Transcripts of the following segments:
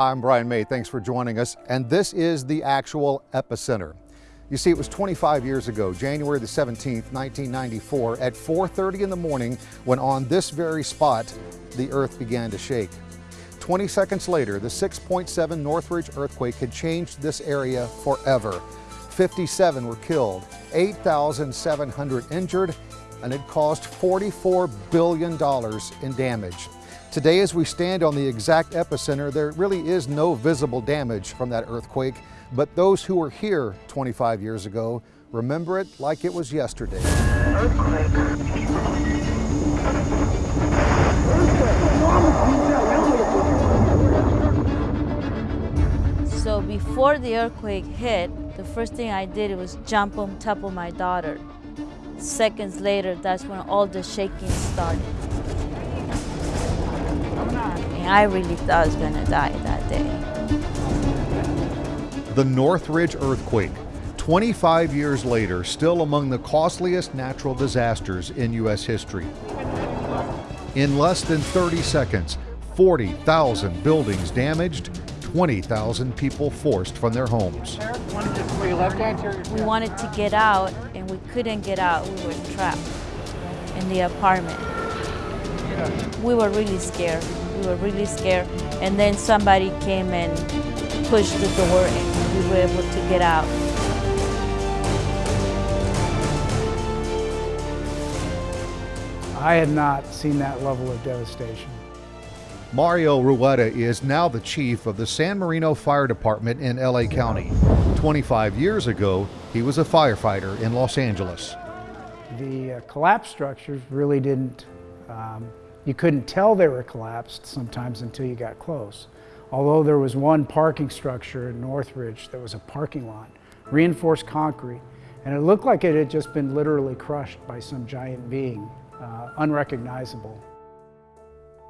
I'm Brian May, thanks for joining us. And this is the actual epicenter. You see, it was 25 years ago, January the 17th, 1994, at 4.30 in the morning, when on this very spot, the earth began to shake. 20 seconds later, the 6.7 Northridge earthquake had changed this area forever. 57 were killed, 8,700 injured, and it caused $44 billion in damage. Today, as we stand on the exact epicenter, there really is no visible damage from that earthquake, but those who were here 25 years ago remember it like it was yesterday. So before the earthquake hit, the first thing I did was jump on top of my daughter. Seconds later, that's when all the shaking started. And I really thought I was gonna die that day. The Northridge earthquake, 25 years later, still among the costliest natural disasters in U.S. history. In less than 30 seconds, 40,000 buildings damaged, 20,000 people forced from their homes. We wanted to get out and we couldn't get out. We were trapped in the apartment. We were really scared. We were really scared. And then somebody came and pushed the door and we were able to get out. I had not seen that level of devastation. Mario Rueda is now the chief of the San Marino Fire Department in LA County. 25 years ago, he was a firefighter in Los Angeles. The uh, collapsed structures really didn't, um, you couldn't tell they were collapsed sometimes until you got close. Although there was one parking structure in Northridge that was a parking lot, reinforced concrete, and it looked like it had just been literally crushed by some giant being, uh, unrecognizable.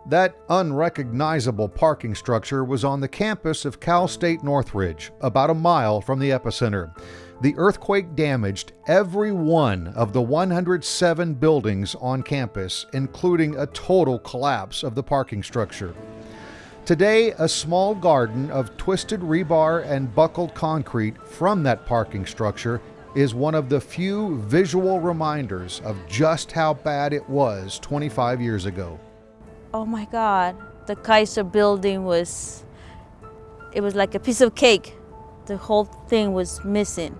That unrecognizable parking structure was on the campus of Cal State Northridge, about a mile from the epicenter. The earthquake damaged every one of the 107 buildings on campus, including a total collapse of the parking structure. Today, a small garden of twisted rebar and buckled concrete from that parking structure is one of the few visual reminders of just how bad it was 25 years ago oh my God, the Kaiser building was, it was like a piece of cake. The whole thing was missing.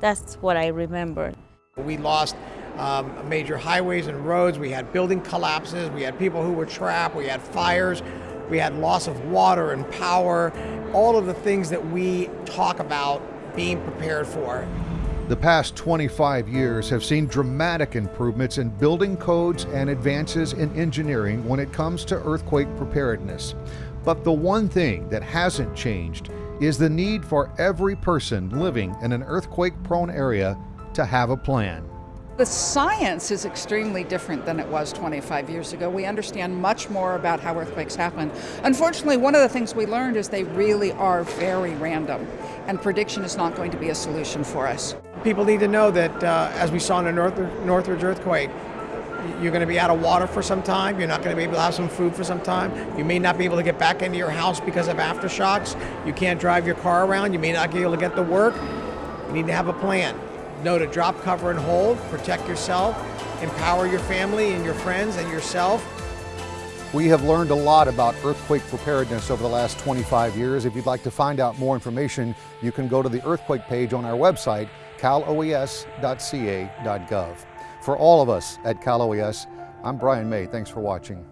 That's what I remember. We lost um, major highways and roads. We had building collapses. We had people who were trapped. We had fires. We had loss of water and power. All of the things that we talk about being prepared for. The past 25 years have seen dramatic improvements in building codes and advances in engineering when it comes to earthquake preparedness. But the one thing that hasn't changed is the need for every person living in an earthquake prone area to have a plan. The science is extremely different than it was 25 years ago. We understand much more about how earthquakes happen. Unfortunately, one of the things we learned is they really are very random, and prediction is not going to be a solution for us. People need to know that, uh, as we saw in the North Northridge earthquake, you're going to be out of water for some time. You're not going to be able to have some food for some time. You may not be able to get back into your house because of aftershocks. You can't drive your car around. You may not be able to get to work. You need to have a plan know to drop, cover, and hold, protect yourself, empower your family and your friends and yourself. We have learned a lot about earthquake preparedness over the last 25 years. If you'd like to find out more information, you can go to the earthquake page on our website, caloes.ca.gov. For all of us at Cal OES, I'm Brian May. Thanks for watching.